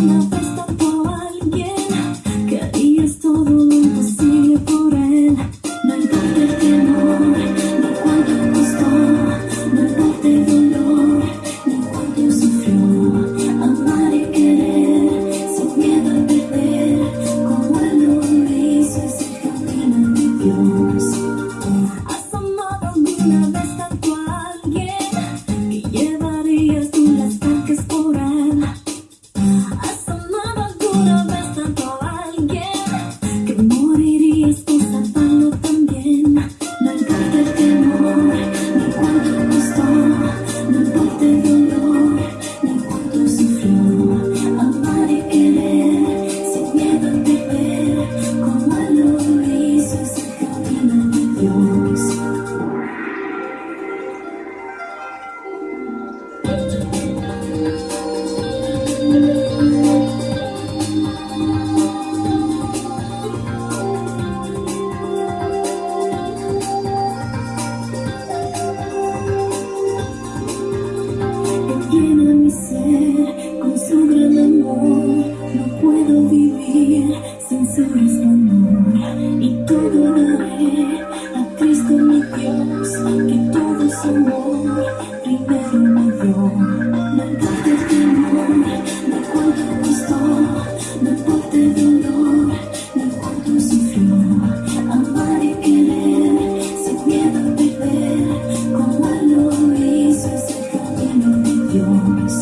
enough. Primero me dio, no importa el temor no cuando gustó, no importa el dolor de cuando sufrió, amar y querer, sin miedo a perder, como lo hizo ese gobierno de Dios.